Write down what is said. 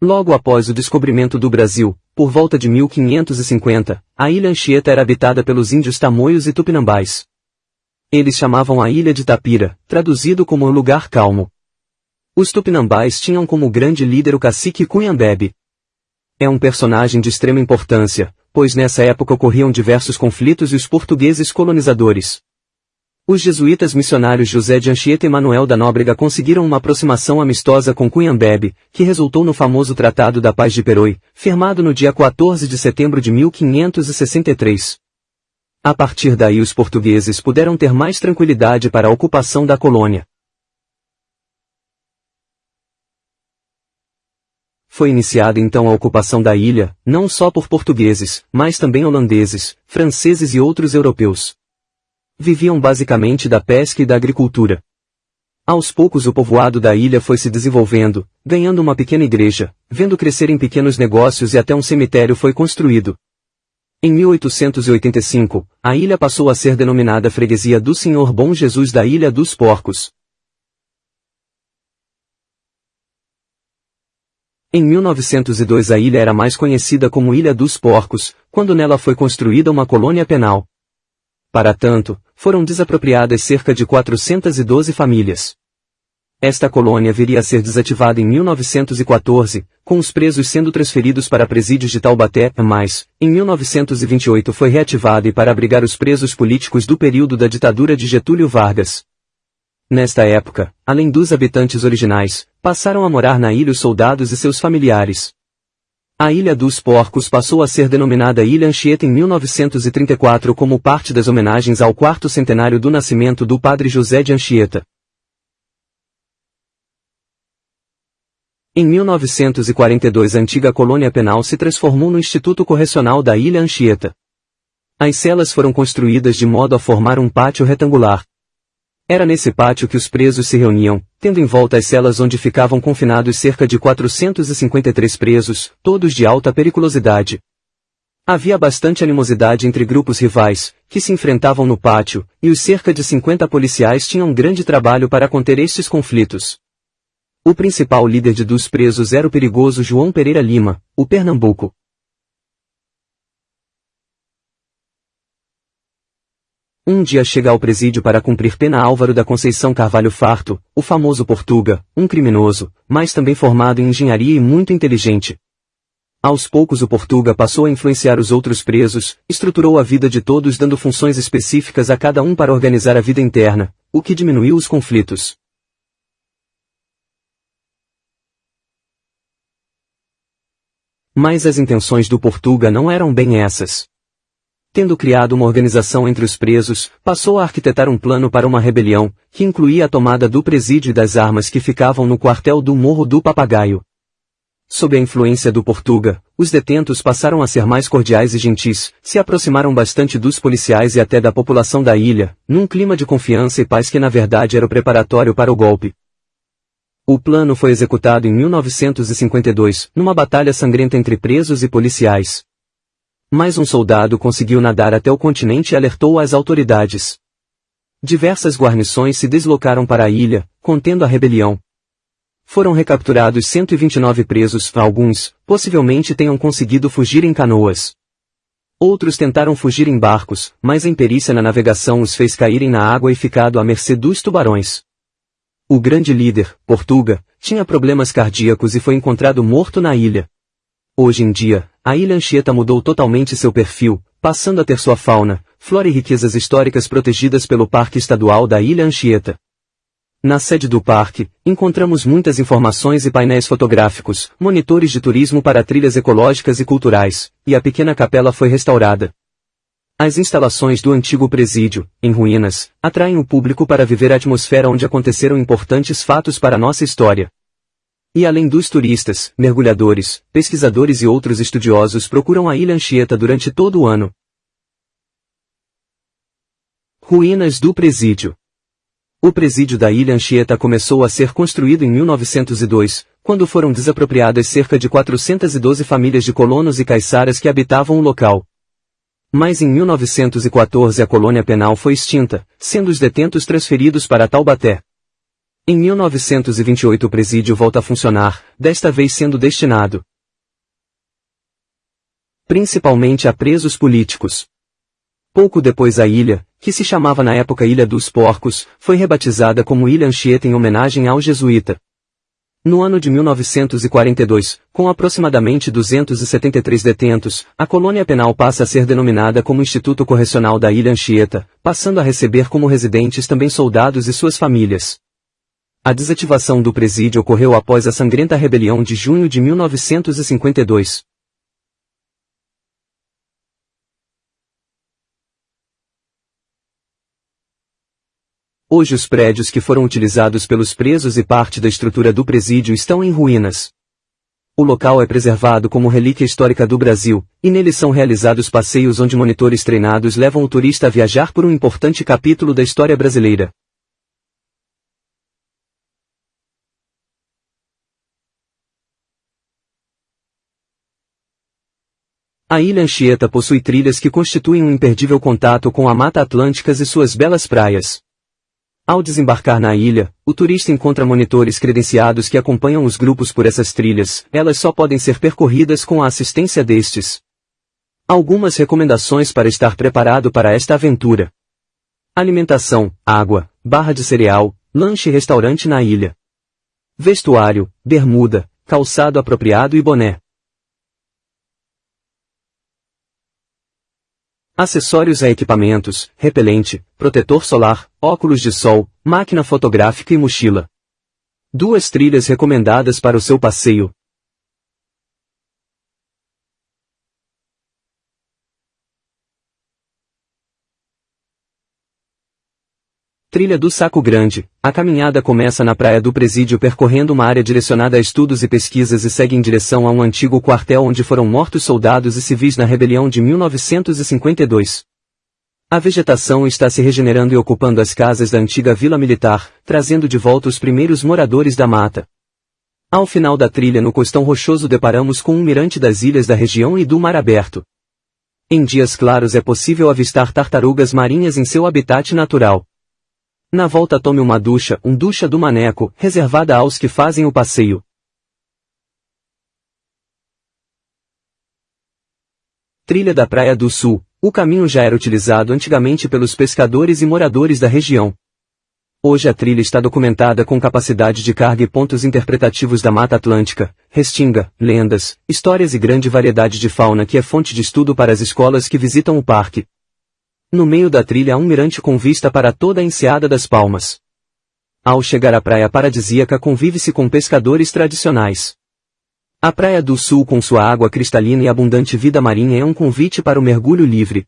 Logo após o descobrimento do Brasil, por volta de 1550, a ilha Anchieta era habitada pelos índios tamoios e tupinambás. Eles chamavam a ilha de Tapira, traduzido como o lugar calmo. Os tupinambás tinham como grande líder o cacique Cunhambebe. É um personagem de extrema importância, pois nessa época ocorriam diversos conflitos e os portugueses colonizadores. Os jesuítas missionários José de Anchieta e Manuel da Nóbrega conseguiram uma aproximação amistosa com Cunhambebe, que resultou no famoso Tratado da Paz de Peroi, firmado no dia 14 de setembro de 1563. A partir daí os portugueses puderam ter mais tranquilidade para a ocupação da colônia. Foi iniciada então a ocupação da ilha, não só por portugueses, mas também holandeses, franceses e outros europeus viviam basicamente da pesca e da agricultura. Aos poucos o povoado da ilha foi se desenvolvendo, ganhando uma pequena igreja, vendo crescer em pequenos negócios e até um cemitério foi construído. Em 1885, a ilha passou a ser denominada Freguesia do Senhor Bom Jesus da Ilha dos Porcos. Em 1902 a ilha era mais conhecida como Ilha dos Porcos, quando nela foi construída uma colônia penal. Para tanto, foram desapropriadas cerca de 412 famílias. Esta colônia viria a ser desativada em 1914, com os presos sendo transferidos para presídios de Taubaté, mas, em 1928 foi reativada e para abrigar os presos políticos do período da ditadura de Getúlio Vargas. Nesta época, além dos habitantes originais, passaram a morar na ilha os soldados e seus familiares. A Ilha dos Porcos passou a ser denominada Ilha Anchieta em 1934 como parte das homenagens ao quarto centenário do nascimento do padre José de Anchieta. Em 1942 a antiga colônia penal se transformou no Instituto Correcional da Ilha Anchieta. As celas foram construídas de modo a formar um pátio retangular, era nesse pátio que os presos se reuniam, tendo em volta as celas onde ficavam confinados cerca de 453 presos, todos de alta periculosidade. Havia bastante animosidade entre grupos rivais, que se enfrentavam no pátio, e os cerca de 50 policiais tinham grande trabalho para conter estes conflitos. O principal líder de dos presos era o perigoso João Pereira Lima, o Pernambuco. Um dia chega ao presídio para cumprir pena Álvaro da Conceição Carvalho Farto, o famoso Portuga, um criminoso, mas também formado em engenharia e muito inteligente. Aos poucos o Portuga passou a influenciar os outros presos, estruturou a vida de todos dando funções específicas a cada um para organizar a vida interna, o que diminuiu os conflitos. Mas as intenções do Portuga não eram bem essas. Tendo criado uma organização entre os presos, passou a arquitetar um plano para uma rebelião, que incluía a tomada do presídio e das armas que ficavam no quartel do Morro do Papagaio. Sob a influência do Portuga, os detentos passaram a ser mais cordiais e gentis, se aproximaram bastante dos policiais e até da população da ilha, num clima de confiança e paz que na verdade era o preparatório para o golpe. O plano foi executado em 1952, numa batalha sangrenta entre presos e policiais. Mais um soldado conseguiu nadar até o continente e alertou as autoridades. Diversas guarnições se deslocaram para a ilha, contendo a rebelião. Foram recapturados 129 presos, alguns, possivelmente tenham conseguido fugir em canoas. Outros tentaram fugir em barcos, mas a imperícia na navegação os fez caírem na água e ficado à mercê dos tubarões. O grande líder, Portuga, tinha problemas cardíacos e foi encontrado morto na ilha. Hoje em dia, a ilha Anchieta mudou totalmente seu perfil, passando a ter sua fauna, flora e riquezas históricas protegidas pelo Parque Estadual da Ilha Anchieta. Na sede do parque, encontramos muitas informações e painéis fotográficos, monitores de turismo para trilhas ecológicas e culturais, e a pequena capela foi restaurada. As instalações do antigo presídio, em ruínas, atraem o público para viver a atmosfera onde aconteceram importantes fatos para nossa história. E além dos turistas, mergulhadores, pesquisadores e outros estudiosos procuram a Ilha Anchieta durante todo o ano. Ruínas do Presídio O presídio da Ilha Anchieta começou a ser construído em 1902, quando foram desapropriadas cerca de 412 famílias de colonos e caiçaras que habitavam o local. Mas em 1914 a colônia penal foi extinta, sendo os detentos transferidos para Taubaté. Em 1928 o presídio volta a funcionar, desta vez sendo destinado principalmente a presos políticos. Pouco depois a ilha, que se chamava na época Ilha dos Porcos, foi rebatizada como Ilha Anchieta em homenagem ao jesuíta. No ano de 1942, com aproximadamente 273 detentos, a colônia penal passa a ser denominada como Instituto Correcional da Ilha Anchieta, passando a receber como residentes também soldados e suas famílias. A desativação do presídio ocorreu após a sangrenta rebelião de junho de 1952. Hoje os prédios que foram utilizados pelos presos e parte da estrutura do presídio estão em ruínas. O local é preservado como relíquia histórica do Brasil, e nele são realizados passeios onde monitores treinados levam o turista a viajar por um importante capítulo da história brasileira. A Ilha Anchieta possui trilhas que constituem um imperdível contato com a Mata Atlântica e suas belas praias. Ao desembarcar na ilha, o turista encontra monitores credenciados que acompanham os grupos por essas trilhas, elas só podem ser percorridas com a assistência destes. Algumas recomendações para estar preparado para esta aventura. Alimentação, água, barra de cereal, lanche e restaurante na ilha. Vestuário, bermuda, calçado apropriado e boné. Acessórios a equipamentos, repelente, protetor solar, óculos de sol, máquina fotográfica e mochila. Duas trilhas recomendadas para o seu passeio. Trilha do Saco Grande. A caminhada começa na praia do Presídio percorrendo uma área direcionada a estudos e pesquisas e segue em direção a um antigo quartel onde foram mortos soldados e civis na rebelião de 1952. A vegetação está se regenerando e ocupando as casas da antiga vila militar, trazendo de volta os primeiros moradores da mata. Ao final da trilha no costão rochoso deparamos com um mirante das ilhas da região e do mar aberto. Em dias claros é possível avistar tartarugas marinhas em seu habitat natural. Na volta tome uma ducha, um ducha do maneco, reservada aos que fazem o passeio. Trilha da Praia do Sul. O caminho já era utilizado antigamente pelos pescadores e moradores da região. Hoje a trilha está documentada com capacidade de carga e pontos interpretativos da Mata Atlântica, restinga, lendas, histórias e grande variedade de fauna que é fonte de estudo para as escolas que visitam o parque. No meio da trilha há um mirante com vista para toda a enseada das Palmas. Ao chegar à praia paradisíaca convive-se com pescadores tradicionais. A Praia do Sul com sua água cristalina e abundante vida marinha é um convite para o mergulho livre.